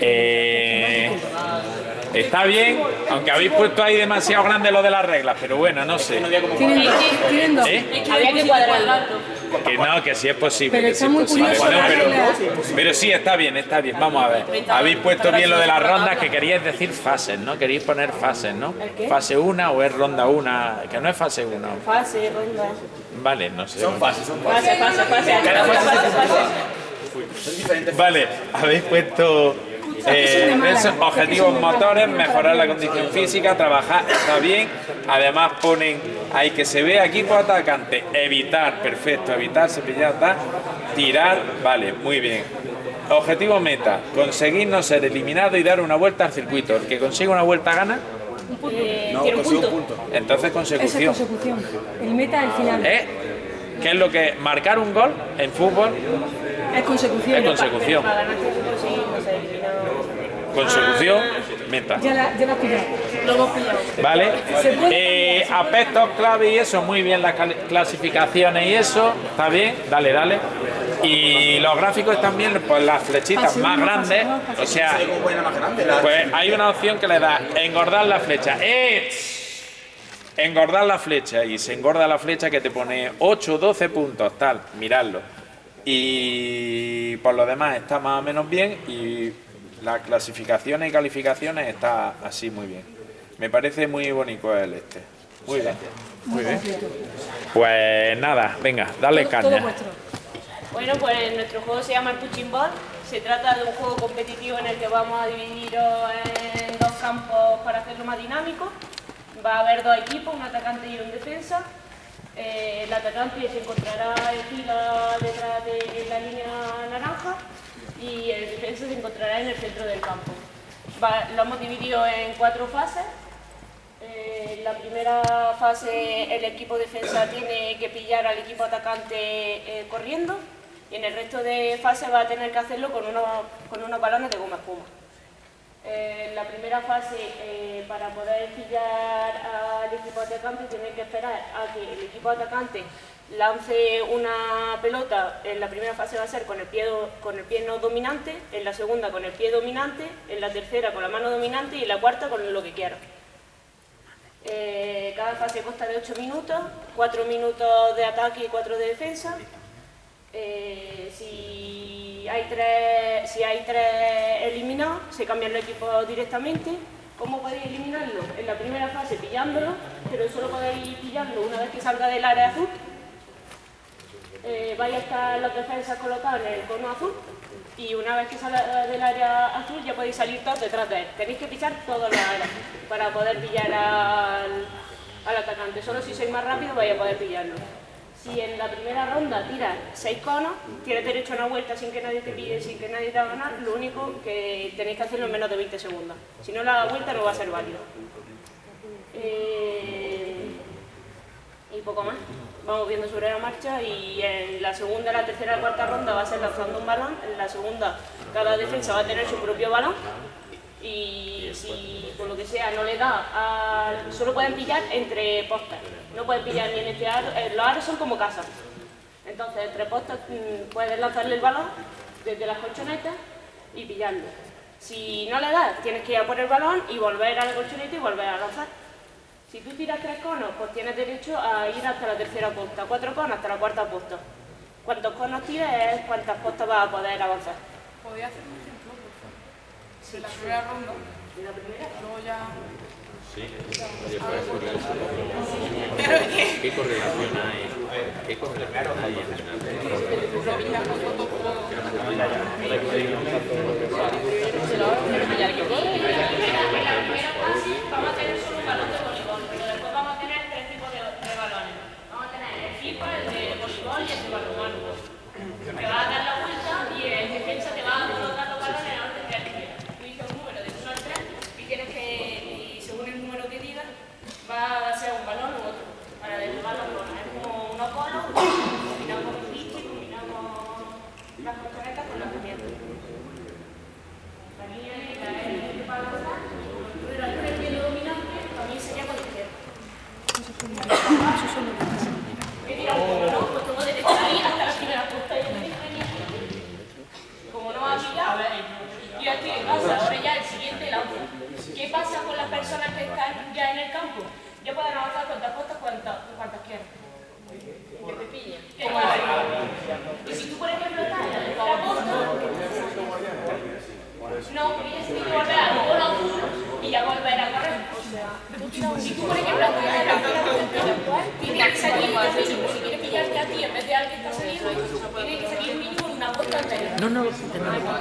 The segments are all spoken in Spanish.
Eh, está bien, aunque habéis puesto ahí demasiado grande lo de las reglas, pero bueno, no sé. Tienen dos. Tienen dos. ¿Eh? Había que cuadrarlo. Que no, que sí es posible. Pero que sí está es muy curioso Bueno, pero, sí, está bien, está bien. Vamos a ver. Habéis puesto bien lo de las rondas, que queríais decir fases, ¿no? Queríais poner fases, ¿no? Fase 1 o es ronda 1, que no es fase 1. Fase, ronda. Vale, no sé. Son fases, son fases. Fase, fase, fase. Vale, habéis puesto eh, objetivos motores, mejorar la condición física, trabajar, está bien. Además ponen ahí que se ve equipo atacante, evitar, perfecto, evitar, cepillar, tal, tirar, vale, muy bien. Objetivo meta, conseguir no ser eliminado y dar una vuelta al circuito. El que consiga una vuelta gana, Eh, No, un consigo punto. un punto. entonces Esa es consecución. consecución. El meta al final. ¿Eh? ¿Qué es lo que marcar un gol en fútbol? Es consecución. Es consecución. Para ganar que no. Consecución, meta. Ya la, ya la has pillado. Lo hemos pillado. ¿Vale? Eh, aspectos clave y eso, muy bien las clasificaciones y eso, está bien, dale, dale. Y los gráficos están bien, pues las flechitas más uno, grandes, o sea, pues hay una opción que le da engordar la flecha. ¡Eh! Engordar la flecha y se engorda la flecha que te pone 8, 12 puntos, tal, miradlo. Y por lo demás está más o menos bien y las clasificaciones y calificaciones está así muy bien. Me parece muy bonito el este. Muy bien. Muy bien. Pues nada, venga, dale caña. Bueno, pues nuestro juego se llama el Punching Ball. Se trata de un juego competitivo en el que vamos a dividiros en dos campos para hacerlo más dinámico. Va a haber dos equipos, un atacante y un defensa. Eh, el atacante se encontrará en fila detrás de la línea naranja y el defensa se encontrará en el centro del campo. Lo hemos dividido en cuatro fases. Eh, la primera fase el equipo defensa tiene que pillar al equipo atacante eh, corriendo y en el resto de fases va a tener que hacerlo con unos, con unos balones de goma espuma. Eh, la primera fase, eh, para poder pillar al equipo atacante, tiene que esperar a que el equipo atacante lance una pelota. En la primera fase va a ser con el pie, con el pie no dominante, en la segunda con el pie dominante, en la tercera con la mano dominante y en la cuarta con lo que quiera. Eh, cada fase consta de 8 minutos, 4 minutos de ataque y 4 de defensa. Eh, si, si hay tres eliminados, se cambian los equipos directamente. ¿Cómo podéis eliminarlo? En la primera fase pillándolo, pero solo podéis pillarlo una vez que salga del área azul. Eh, vais a estar las defensas colocadas en el cono azul y una vez que salga del área azul ya podéis salir todos detrás de él. Tenéis que pisar todas las áreas para poder pillar al, al atacante. Solo si sois más rápido vais a poder pillarlo. Si en la primera ronda tiras 6 conos, tienes derecho a una vuelta sin que nadie te pille, sin que nadie te haga ganar, lo único que tenéis que hacerlo en menos de 20 segundos. Si no la vuelta no va a ser válido. Eh, y poco más. Vamos viendo sobre la marcha y en la segunda, la tercera la cuarta ronda va a ser lanzando un balón. En la segunda, cada defensa va a tener su propio balón. Y si por lo que sea no le da, al- solo pueden pillar entre postes. No pueden pillar ni en este aro. eh, Los aros son como casas. Entonces, entre postes mm, puedes lanzarle el balón desde las colchonetas y pillarlo. Si no le das, tienes que ir a por el balón y volver a la colchoneta y volver a lanzar. Si tú tiras tres conos, pues tienes derecho a ir hasta la tercera posta, cuatro conos hasta la cuarta posta. Cuantos conos tires es cuántas postas vas a poder avanzar. ¿Podría hacer un ejemplo, por favor? De la primera ronda. La primera. Luego ya. ¿Qué correlación hay? ¿Qué correlación hay en la Vamos a tener solo un balón de voleibol, pero después vamos a tener tres tipos de, de balones. Vamos a tener el FIFA, el de voleibol y el de balonmano. Te va a dar la vuelta y el defensa te va a colocar los balones en orden de quieras. Tú dices un número de 1 al 3 y tienes que, y según el número que digas, va a ser un balón u otro. Para derribar los balones. Es como unos bolos, combinamos los bichos, combinamos las colchonetas con las herramientas. ¿qué pasa? Ahora ya el siguiente lanza. ¿Qué pasa con las personas que están ya en el campo? Ya pueden avanzar cuantas costas cuantas, cuantas quieran. Que te pillen. Como la Y si tú, por ejemplo, estás en la tercera costa, no, tienes que volver al polo azul y ya volver a correr. Si tú, por ejemplo, estás en la tercera costa, tienes que salir, ya sé, si quieres pillarte a ti en vez de al que está saliendo, tienes que salir mínimo en una costa anterior. No, no,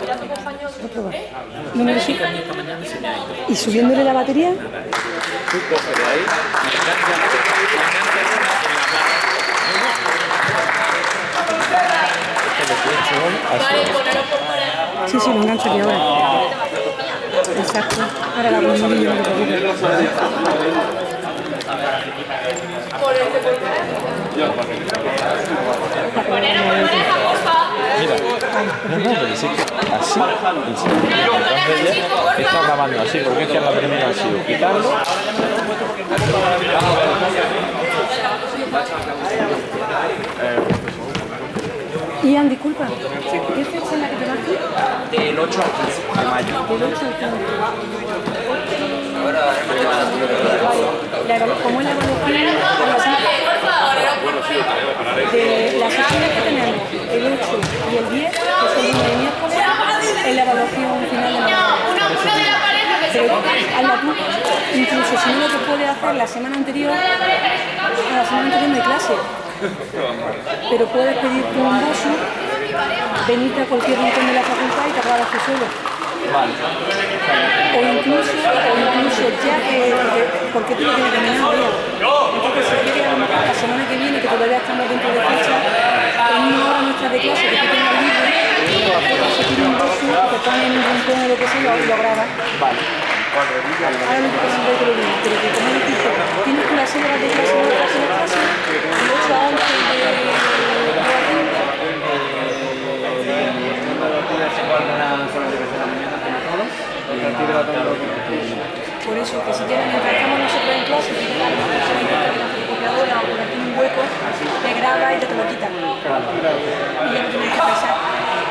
mira tu compañero. Número 7. ¿Y subiéndole la batería? Tú coges de ahí, enganchas enganchas una en la mano. Vale, ponerlo por pareja. Sí, sí, lo engancho aquí ahora. Exacto. Ahora la pongo y no por porfa. No, no, pero sí que así, ya está grabando así, porque es que la primera ha sido quitarlo. Ian, disculpa. ¿Qué fecha es la que te vas Del 8 al 15 de mayo. Del 8 al 15. La evalu- ¿Cómo es la evaluación? De las sesiones que tenemos, el 8 y el 10, que son lunes y miércoles, es la evaluación final de la Pero hazla tú, incluso si no lo que puedes hacer la semana anterior, a la semana anterior no hay clase. Pero puedes pedir tú un bosu, venirte a cualquier rincón de la facultad y te grabas tú solo. O incluso, o incluso ya que, porque, porque tú lo tienes terminado ya. Entonces si quieres a lo mejor la semana que viene, que todavía estamos dentro de fecha, en una hora nuestra de clase que tú tengas libre, puedes seguir un bosu, te pones en un rincón o lo que sea y lo, lo grabas. Ahora de otro día, pero que como tienes que las horas de clase, de clase, de clase, de 8 a 11 de Por eso, que si quieres, mientras estamos nosotros en clase, si tienes alguna persona que está en la fotocopiadora o por aquí un hueco, te graba y te, te lo quita. Y ya no tienes que pensar.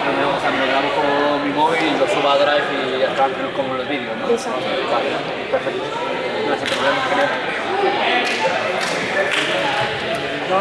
O sea, me lo grabo con mi móvil y lo subo a Drive y ya está como los vídeos, ¿no? Exacto. Vale, perfecto. No hay problema, genial. Nico